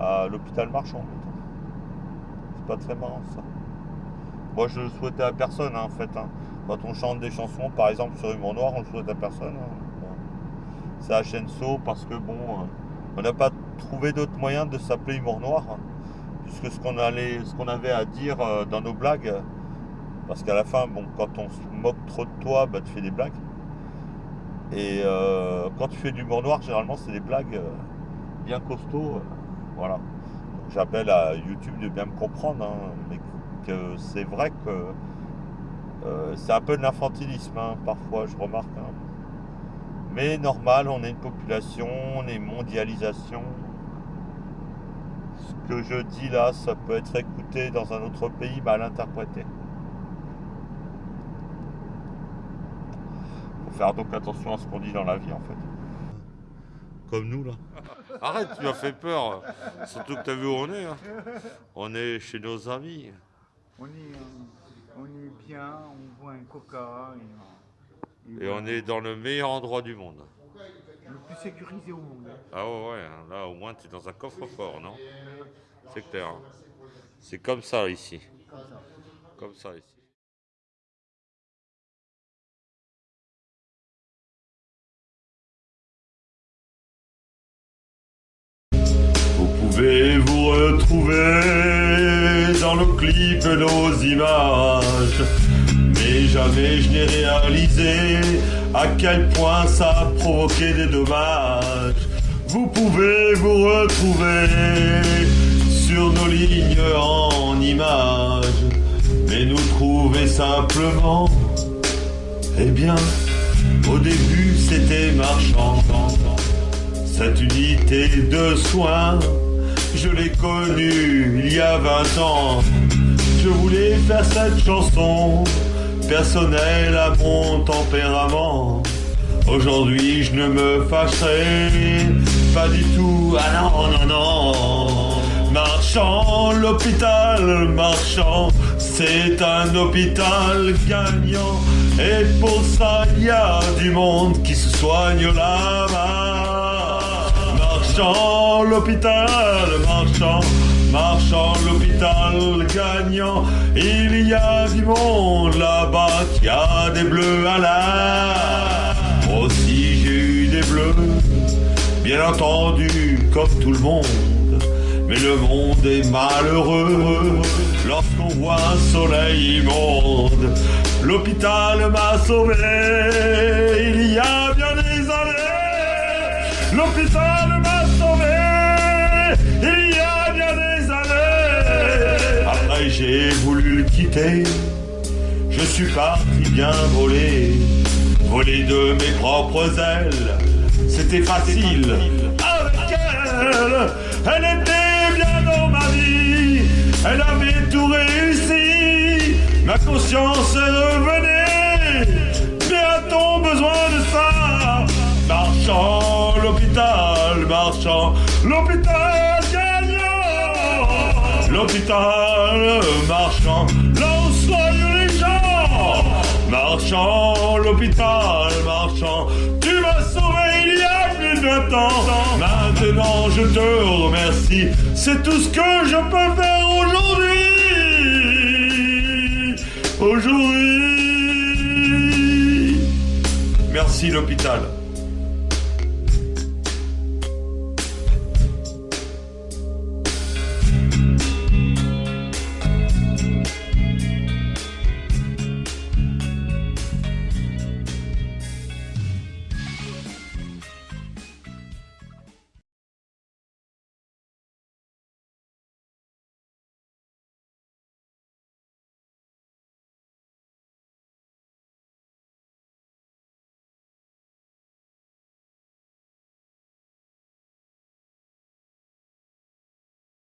à l'hôpital marchand. C'est pas très marrant ça. Moi je le souhaitais à personne hein, en fait. hein. Quand on chante des chansons, par exemple sur Humour Noir, on le souhaite à personne. hein. C'est à Chenso parce que bon, euh, on n'a pas trouvé d'autre moyen de s'appeler Humour Noir. puisque ce qu'on avait à dire euh, dans nos blagues, euh, parce qu'à la fin, bon, quand on se moque trop de toi, bah, tu fais des blagues. Et quand tu fais de l'humour noir, généralement, c'est des blagues bien costauds. Voilà. J'appelle à YouTube de bien me comprendre, hein, mais que c'est vrai que euh, c'est un peu de l'infantilisme, hein, parfois, je remarque. hein. Mais normal, on est une population, on est mondialisation. Ce que je dis là, ça peut être écouté dans un autre pays, mal interprété. Faut faire donc attention à ce qu'on dit dans la vie en fait. Comme nous là. Arrête, tu m'as fait peur. Surtout que t'as vu où on est. hein. On est chez nos amis. On est, on est bien, on boit un coca et, Et on est dans le meilleur endroit du monde. le plus sécurisé au monde. Ah ouais, ouais, là au moins tu es dans un coffre-fort, non? C'est clair. hein. C'est comme ça ici. Comme ça ici. Vous pouvez vous retrouver dans nos clips, nos images. Mais jamais je n'ai réalisé à quel point ça a provoqué des dommages. Vous pouvez vous retrouver sur nos lignes en images. Mais nous trouver simplement, eh bien, au début c'était marchand. Cette unité de soins, je l'ai connue il y a 20 ans. Je voulais faire cette chanson, personnelle à mon tempérament. Aujourd'hui, je ne me fâcherai pas du tout. Ah non, non, non. Marchand, l'hôpital marchand, c'est un hôpital gagnant. Et pour ça, il y a du monde qui se soigne là-bas. Marchand, l'hôpital marchand, marchand, l'hôpital gagnant. Il y a du monde là-bas qui a des bleus à la. Aussi j'ai eu des bleus, bien entendu, comme tout le monde. Mais le monde est malheureux lorsqu'on voit un soleil immonde. L'hôpital m'a sauvé il y a bien des années. L'hôpital il y a bien des années. Après j'ai voulu le quitter. Je suis parti bien voler, voler de mes propres ailes. C'était facile. Avec elle, elle était bien dans ma vie. Elle avait tout réussi. Ma conscience revenait. Mais a-t-on besoin de ça? Marchand, l'hôpital, marchand, l'hôpital. L'hôpital marchand, là où soignent les gens. Marchand, l'hôpital marchand, tu m'as sauvé il y a plus de 20 ans. Maintenant je te remercie, c'est tout ce que je peux faire aujourd'hui. Aujourd'hui. Merci l'hôpital.